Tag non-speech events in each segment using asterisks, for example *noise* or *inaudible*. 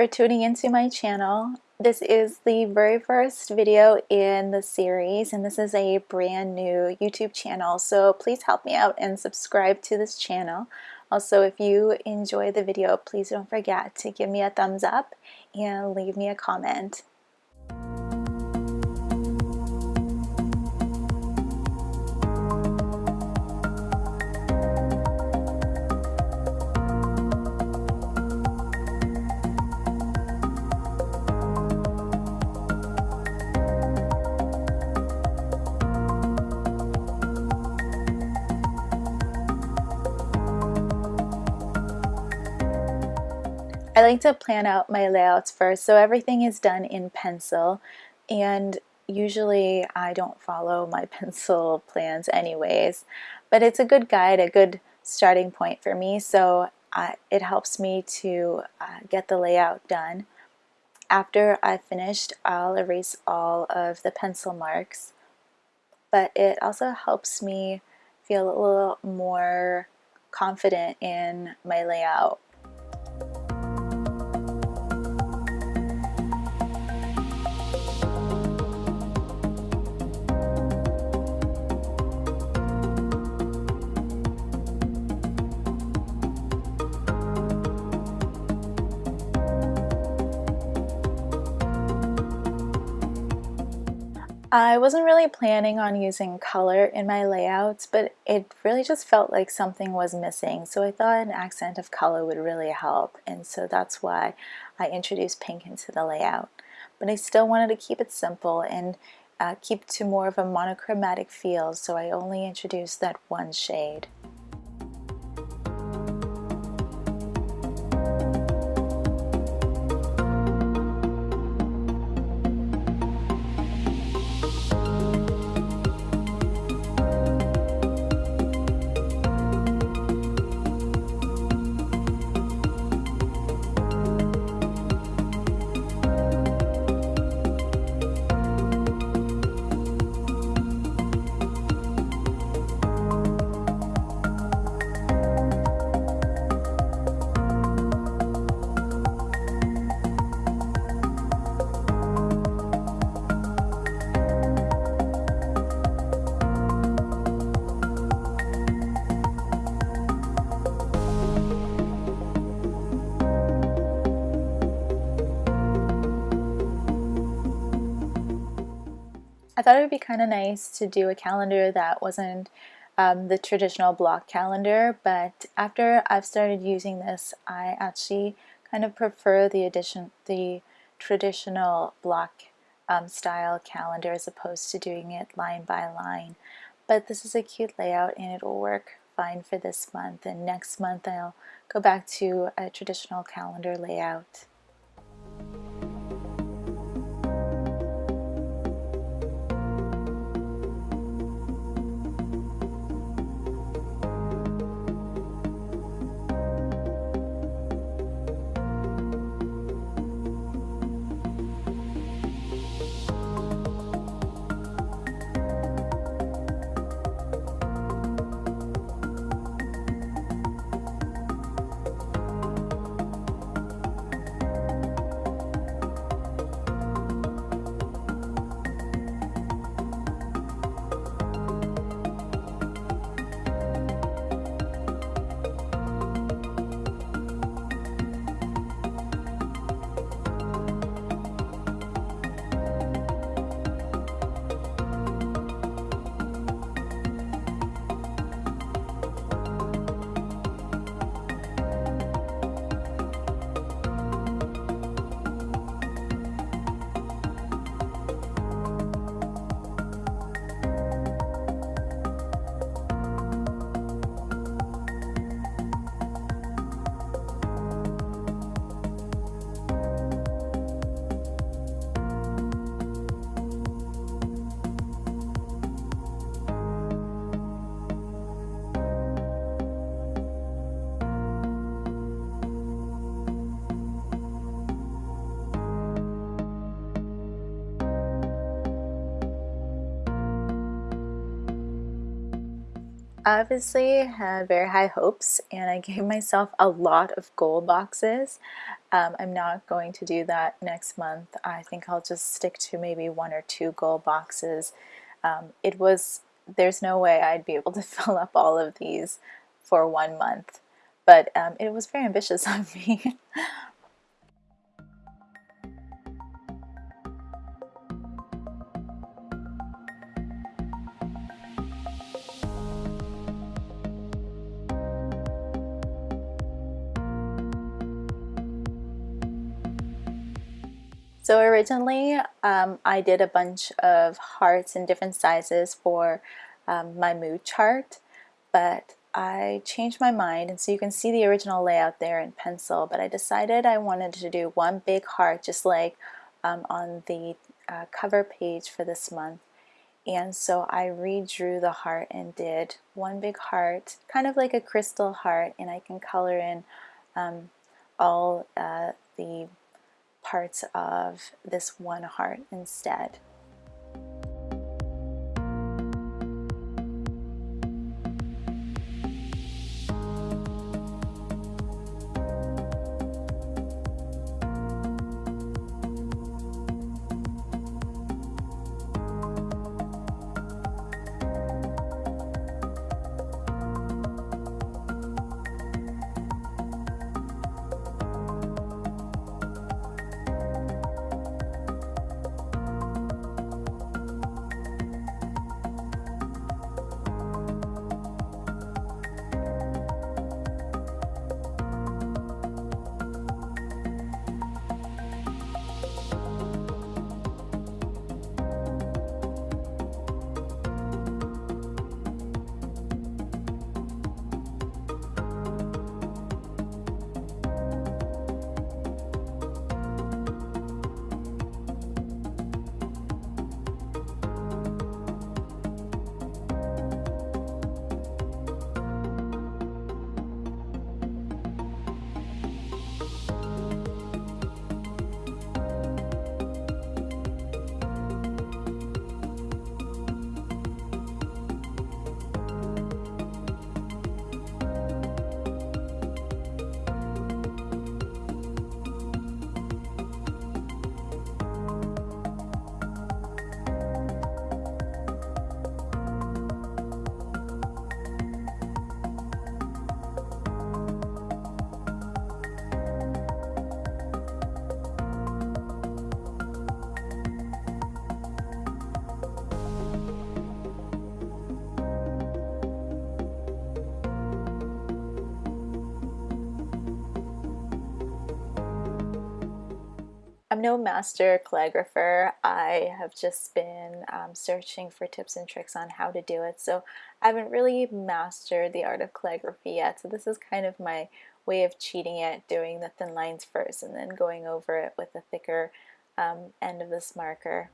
For tuning into my channel. This is the very first video in the series and this is a brand new YouTube channel so please help me out and subscribe to this channel. Also if you enjoy the video please don't forget to give me a thumbs up and leave me a comment. I like to plan out my layouts first so everything is done in pencil and usually I don't follow *laughs* my pencil plans anyways but it's a good guide, a good starting point for me so uh, it helps me to uh, get the layout done. After I've finished I'll erase all of the pencil marks but it also helps me feel a little more confident in my layout I wasn't really planning on using color in my layouts, but it really just felt like something was missing. So I thought an accent of color would really help. And so that's why I introduced pink into the layout. But I still wanted to keep it simple and uh, keep to more of a monochromatic feel. So I only introduced that one shade. I thought it would be kind of nice to do a calendar that wasn't um, the traditional block calendar, but after I've started using this, I actually kind of prefer the addition, the traditional block um, style calendar as opposed to doing it line by line. But this is a cute layout and it will work fine for this month and next month I'll go back to a traditional calendar layout. Obviously had very high hopes and I gave *laughs* myself a lot of goal boxes Um, I'm not going to do that next month. I think I'll just stick to maybe one or two goal boxes. Um, it was, there's no way I'd be able to *laughs* fill up all of these for one month, but um, it was very ambitious *laughs* of me. So originally um, I did a bunch of hearts in different sizes for um, my mood chart, but I changed my mind and so you can see the original layout there in pencil, but I decided I wanted to do one big heart just like um, on the uh, cover page for this month. And so I redrew the heart and did one big heart, kind of like a crystal heart, and I can color in um, all uh, the parts of this one heart instead. No master calligrapher. I have just been um, searching for tips and tricks on how to do it. So I haven't really mastered the art of calligraphy yet. So this is kind of my way of cheating it, doing the thin lines first and then going over it with the thicker um, end of this marker.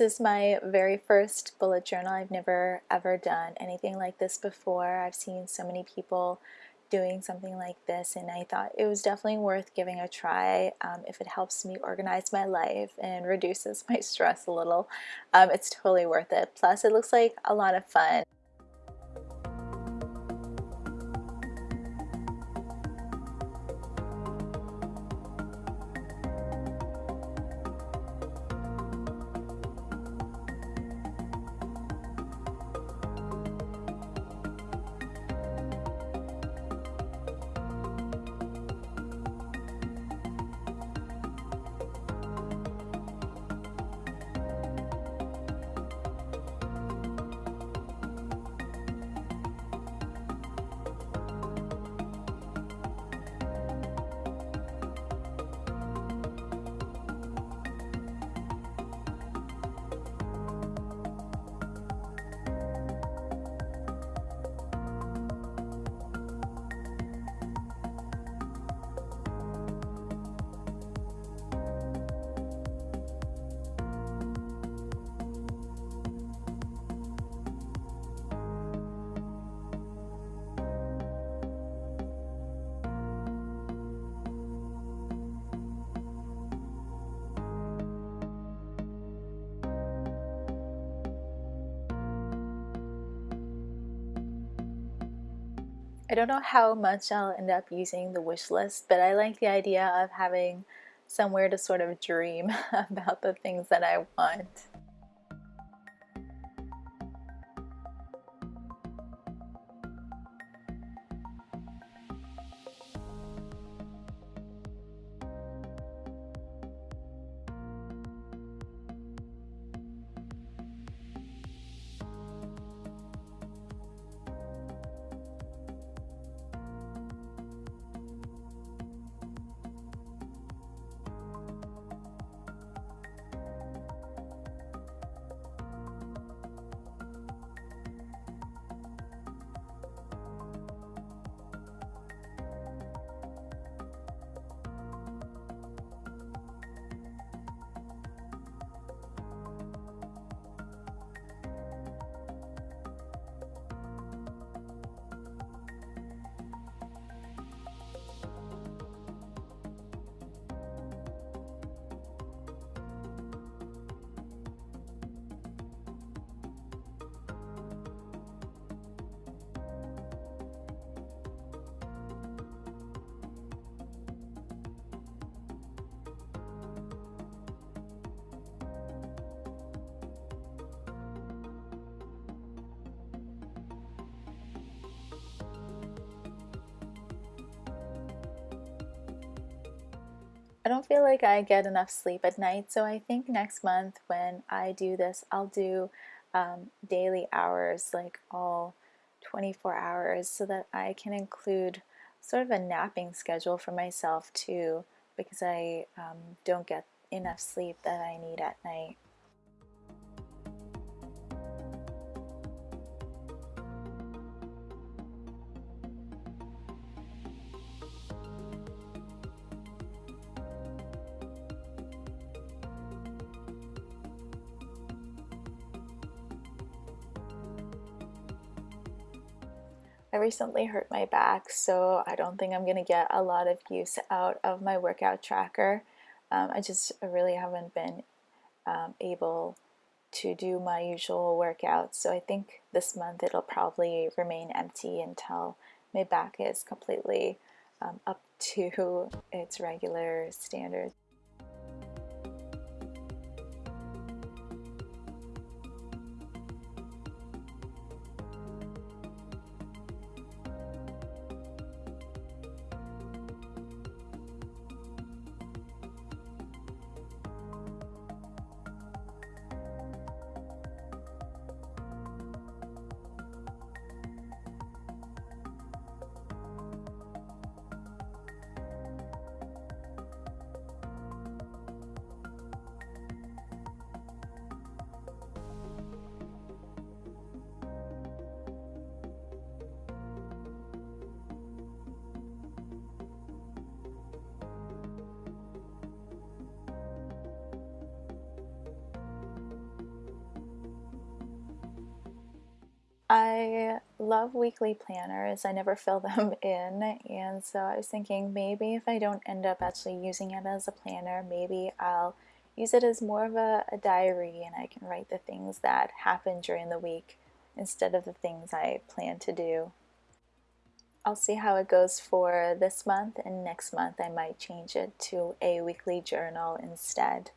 This is my very first bullet journal. I've never ever done anything like this before. I've seen so many people doing something like this and I thought it was definitely worth giving a try um, if it helps me organize my life and reduces my *laughs* stress a little. Um, it's totally worth it. Plus it looks like a lot of fun. I don't know how much I'll end up using the wish list, but I like the idea of having somewhere to sort of dream *laughs* about the things that I want. Don't feel like I get enough sleep at night, so I think next month when I do this, I'll do um, daily hours, like all 24 hours, so that I can include sort of a napping schedule for myself too, because I um, don't get enough sleep that I need at night. Recently hurt my back, so I don't think I'm going to get a lot of use out of my workout tracker. Um, I just really haven't been um, able to do my usual workouts, so I think this month it'll probably remain empty until my back is completely um, up to *laughs* its regular standards. I love weekly planners. I never fill them *laughs* in, and so I was thinking maybe if I don't end up actually using it as a planner, maybe I'll use it as more of a, a diary and I can write the things that happen during the week instead of the things I plan to do. I'll see how it goes for this month, and next month I might change it to a weekly journal instead.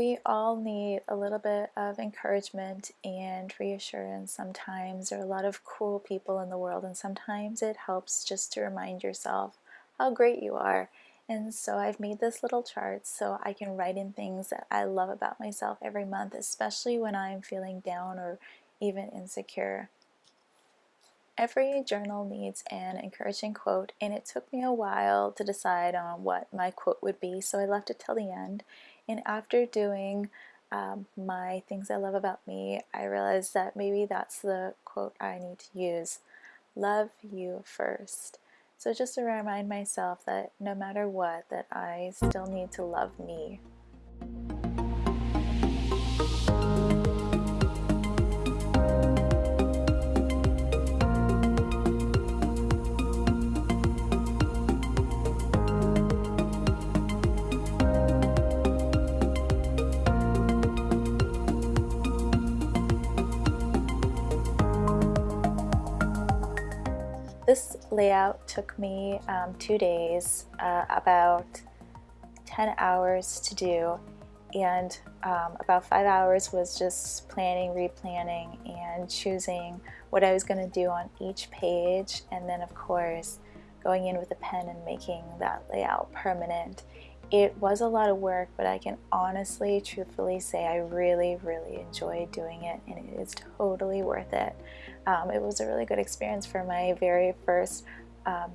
We all need a little bit of encouragement and reassurance sometimes. There are a lot of cool people in the world, and sometimes it helps just to remind yourself how great you are. And so I've made this little chart so I can write in things that I love about myself every month, especially when I'm feeling down or even insecure. Every journal needs an encouraging quote, and it took me a while to decide on what my quote would be, so I left it till the end. And after doing um, my things I love about me, I realized that maybe that's the quote I need to use. Love you first. So just to remind myself that no matter what, that I still need to love me layout took me um, two days, uh, about 10 hours to do, and um, about five hours was just planning, replanning, and choosing what I was going to do on each page, and then of course going in with a pen and making that layout permanent. It was a lot of work, but I can honestly, truthfully say I really, really enjoyed doing it and it is totally worth it. Um, it was a really good experience for my very first um,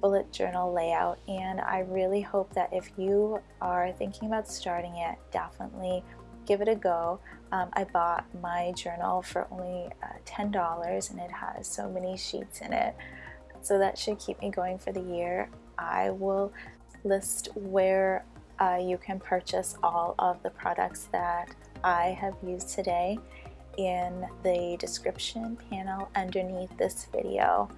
bullet journal layout and I really hope that if you are thinking about starting it, definitely give it a go. Um, I bought my journal for only uh, $10 and it has so many sheets in it. So that should keep me going for the year. I will list where uh, you can purchase all of the products that I have used today in the description panel underneath this video.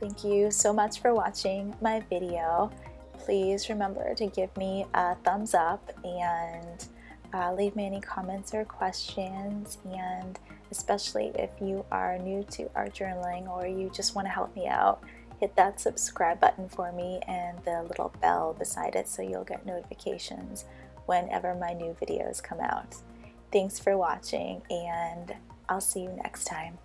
Thank you so much for watching my video. Please remember to give me a thumbs up and uh, leave me any comments or questions and especially if you are new to art journaling or you just want to help me out hit that subscribe button for me and the little bell beside it so you'll get notifications whenever my new videos come out. Thanks for watching and I'll see you next time.